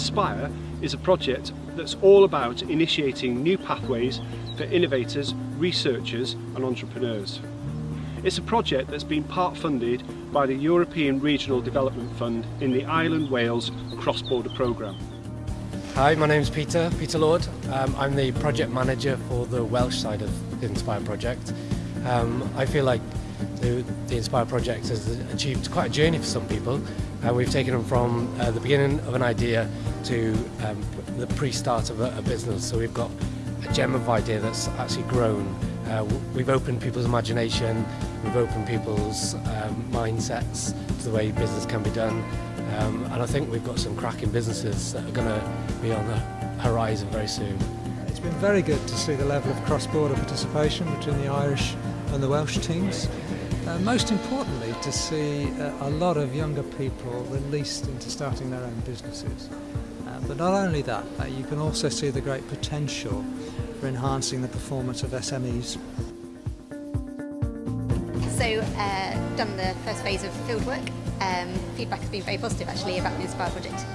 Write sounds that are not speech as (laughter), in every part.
Inspire is a project that's all about initiating new pathways for innovators, researchers and entrepreneurs. It's a project that's been part funded by the European Regional Development Fund in the Ireland Wales cross-border programme. Hi, my name is Peter, Peter Lord. Um, I'm the project manager for the Welsh side of the Inspire project. Um, I feel like the, the Inspire project has achieved quite a journey for some people. Uh, we've taken them from uh, the beginning of an idea to um, the pre-start of a, a business. So we've got a gem of idea that's actually grown. Uh, we've opened people's imagination, we've opened people's um, mindsets to the way business can be done. Um, and I think we've got some cracking businesses that are going to be on the horizon very soon. It's been very good to see the level of cross-border participation between the Irish and the Welsh teams. Uh, most importantly, to see uh, a lot of younger people released into starting their own businesses. Uh, but not only that, uh, you can also see the great potential for enhancing the performance of SMEs. So, uh, done the first phase of fieldwork. Um, feedback has been very positive actually about the Inspire project.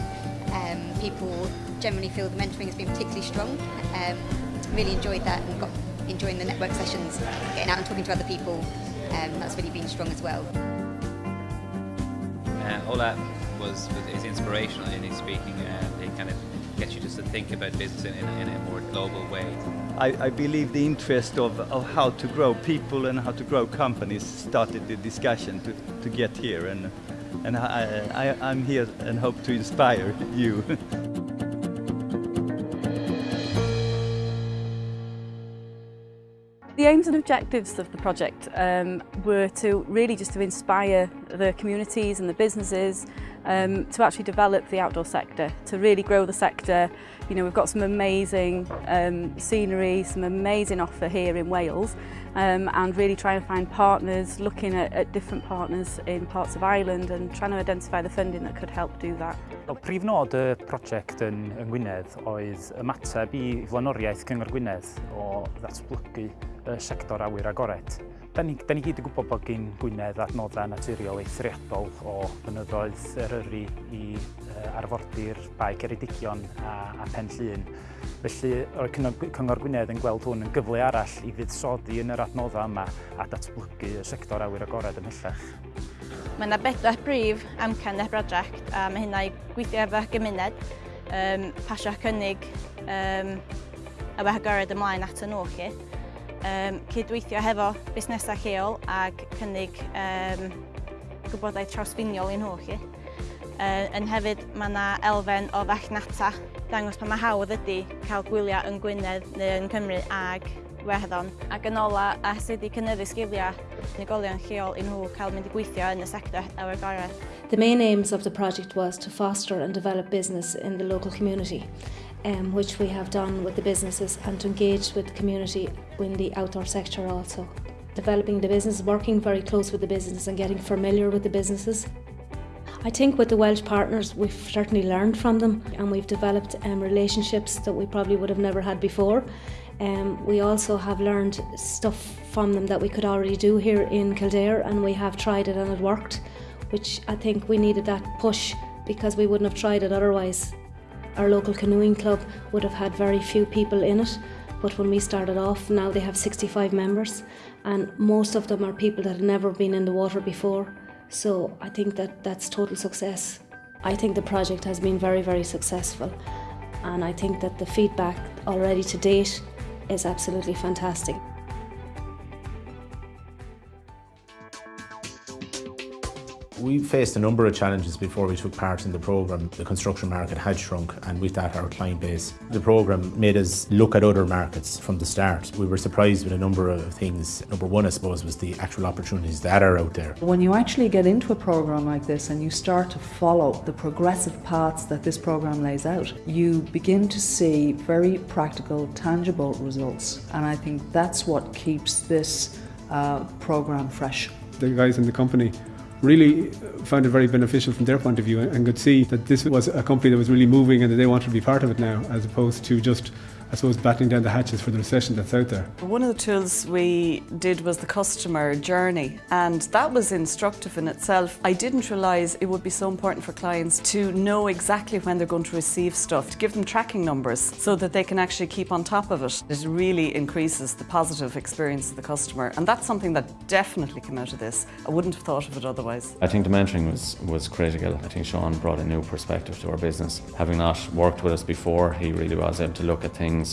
Um, people generally feel the mentoring has been particularly strong. Um, really enjoyed that and got enjoying the network sessions, getting out and talking to other people. Um, that's really been strong as well. Uh, Ola was, was is inspirational in his speaking. Uh, it kind of gets you just to think about business in, in, in a more global way. I, I, believe the interest of, of how to grow people and how to grow companies started the discussion to, to get here and and I, I, I'm here and hope to inspire you. (laughs) the aims and objectives of the project um, were to really just to inspire the communities and the businesses um, to actually develop the outdoor sector, to really grow the sector. You know, we've got some amazing um, scenery, some amazing offer here in Wales, um, and really trying to find partners, looking at, at different partners in parts of Ireland and trying to identify the funding that could help do that. Wel, prif nod y prosiect yn, yn Gwynedd oedd ymateb i flaenoriaeth Cyngor Gwynedd o ddatblygu y sector awyr agored. Da ni, da ni gyd yn gwybod bod gen Gwynedd adnoddau naturiol eithriadol o fynyddoedd Eryri i uh, arfordir Bae Ceredigion a, a Pen Llyn. Felly, o'r Cyngor Gwynedd yn gweld hwn yn gyfle arall i fuddsoddi yn yr adnoddau yma a datblygu y sector awyr agored ymhellach. Mae yna bedwar brif amcan y brosiect a mae hynna i gweithio efo'r gymuned, um, pasio cynnig um, a fe agored ymlaen at y nhw chi um, cydweithio hefo busnesau lleol ac cynnig um, gwybodaeth trawsfiniol i'n nhw chi. Uh, yn hefyd mae yna elfen o fachnata dangos pa mae hawdd ydy cael gwyliau yn Gwynedd neu yn Cymru ag Iwerddon. Ac yn ola, a sydd wedi cynnyddu sgiliau unigolion lleol i nhw cael mynd i gweithio yn y sector awyr gorau. The main aims of the project was to foster and develop business in the local community um, which we have done with the businesses and to engage with the community in the outdoor sector also. Developing the business, working very close with the business and getting familiar with the businesses. I think with the Welsh partners we've certainly learned from them and we've developed um, relationships that we probably would have never had before. Um, we also have learned stuff from them that we could already do here in Kildare and we have tried it and it worked which I think we needed that push because we wouldn't have tried it otherwise our local canoeing club would have had very few people in it, but when we started off, now they have 65 members, and most of them are people that have never been in the water before. So I think that that's total success. I think the project has been very, very successful, and I think that the feedback already to date is absolutely fantastic. We faced a number of challenges before we took part in the programme. The construction market had shrunk and with that our client base. The programme made us look at other markets from the start. We were surprised with a number of things. Number one I suppose was the actual opportunities that are out there. When you actually get into a programme like this and you start to follow the progressive paths that this programme lays out, you begin to see very practical, tangible results and I think that's what keeps this uh, programme fresh. The guys in the company really found it very beneficial from their point of view and could see that this was a company that was really moving and that they wanted to be part of it now as opposed to just I suppose, battening down the hatches for the recession that's out there. One of the tools we did was the customer journey, and that was instructive in itself. I didn't realise it would be so important for clients to know exactly when they're going to receive stuff, to give them tracking numbers so that they can actually keep on top of it. It really increases the positive experience of the customer, and that's something that definitely came out of this. I wouldn't have thought of it otherwise. I think the mentoring was, was critical. I think Sean brought a new perspective to our business. Having not worked with us before, he really was able to look at things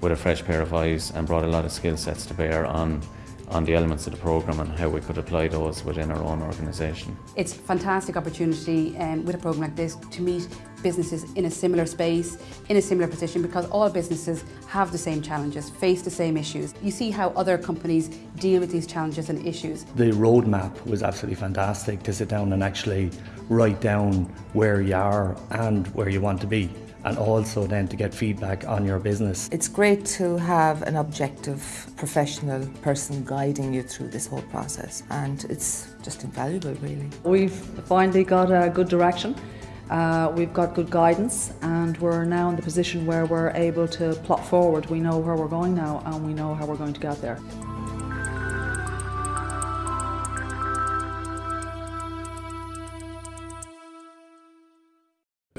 with a fresh pair of eyes and brought a lot of skill sets to bear on on the elements of the programme and how we could apply those within our own organisation. It's a fantastic opportunity um, with a programme like this to meet businesses in a similar space, in a similar position because all businesses have the same challenges, face the same issues. You see how other companies deal with these challenges and issues. The roadmap was absolutely fantastic to sit down and actually write down where you are and where you want to be and also then to get feedback on your business. It's great to have an objective professional person guiding you through this whole process and it's just invaluable really. We've finally got a good direction. Uh, we've got good guidance and we're now in the position where we're able to plot forward. We know where we're going now and we know how we're going to get there.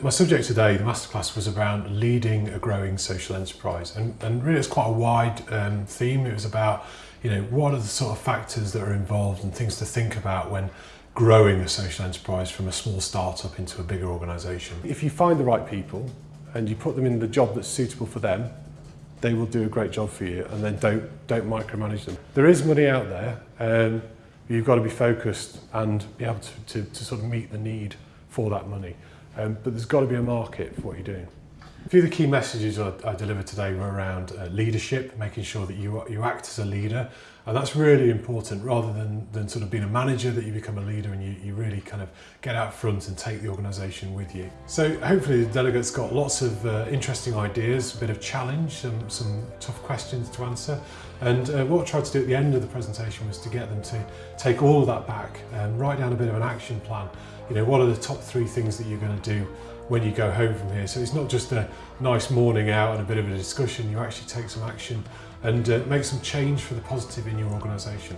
My subject today, the masterclass, was around leading a growing social enterprise, and, and really it's quite a wide um, theme. It was about, you know, what are the sort of factors that are involved and things to think about when growing a social enterprise from a small startup into a bigger organisation. If you find the right people and you put them in the job that's suitable for them, they will do a great job for you, and then don't don't micromanage them. There is money out there, um, you've got to be focused and be able to, to, to sort of meet the need for that money. Um, but there's got to be a market for what you're doing. A few of the key messages I, I delivered today were around uh, leadership, making sure that you, you act as a leader. And that's really important rather than, than sort of being a manager that you become a leader and you, you really kind of get out front and take the organisation with you. So hopefully the delegates got lots of uh, interesting ideas, a bit of challenge, some, some tough questions to answer. And uh, what I tried to do at the end of the presentation was to get them to take all of that back and write down a bit of an action plan. You know, what are the top three things that you're going to do when you go home from here? So it's not just a nice morning out and a bit of a discussion, you actually take some action and uh, make some change for the positive in your organisation.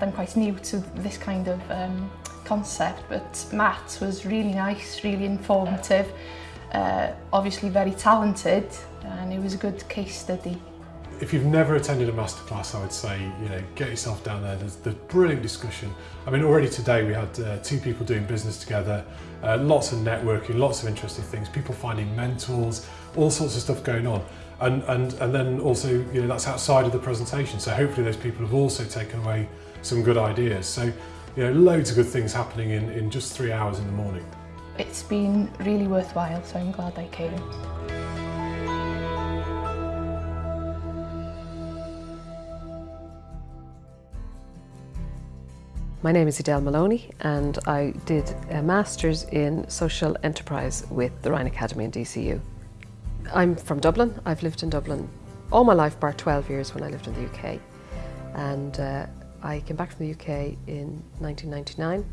I'm quite new to this kind of um, concept, but Matt was really nice, really informative, uh, obviously very talented, and it was a good case study. If you've never attended a masterclass, I would say, you know, get yourself down there. There's, there's brilliant discussion. I mean, already today we had uh, two people doing business together, uh, lots of networking, lots of interesting things, people finding mentors, all sorts of stuff going on. And, and, and then also, you know, that's outside of the presentation. So hopefully those people have also taken away some good ideas. So, you know, loads of good things happening in, in just three hours in the morning. It's been really worthwhile, so I'm glad I came. My name is Adele Maloney and I did a Master's in Social Enterprise with the Ryan Academy in DCU. I'm from Dublin. I've lived in Dublin all my life, bar 12 years when I lived in the UK. And uh, I came back from the UK in 1999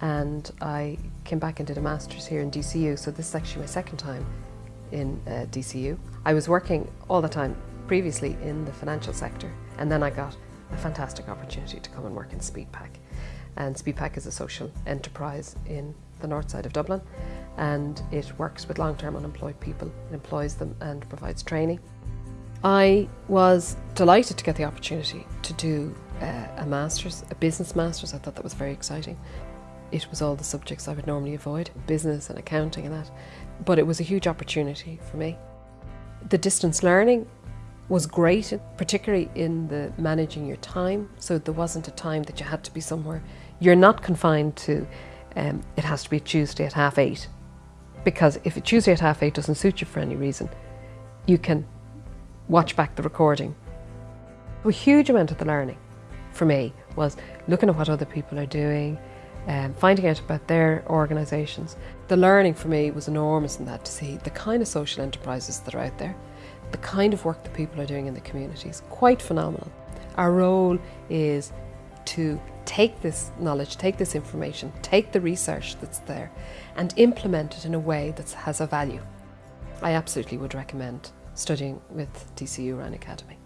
and I came back and did a Master's here in DCU. So this is actually my second time in uh, DCU. I was working all the time previously in the financial sector and then I got a fantastic opportunity to come and work in Speedpak and Speedpak is a social enterprise in the north side of Dublin and it works with long-term unemployed people, it employs them and provides training. I was delighted to get the opportunity to do uh, a master's, a business master's, I thought that was very exciting. It was all the subjects I would normally avoid, business and accounting and that, but it was a huge opportunity for me. The distance learning was great, particularly in the managing your time, so there wasn't a time that you had to be somewhere you're not confined to um, it has to be Tuesday at half eight because if a Tuesday at half eight doesn't suit you for any reason, you can watch back the recording. A huge amount of the learning for me was looking at what other people are doing, um, finding out about their organisations. The learning for me was enormous in that to see the kind of social enterprises that are out there, the kind of work that people are doing in the communities, quite phenomenal. Our role is to take this knowledge, take this information, take the research that's there and implement it in a way that has a value. I absolutely would recommend studying with DCU Ryan Academy.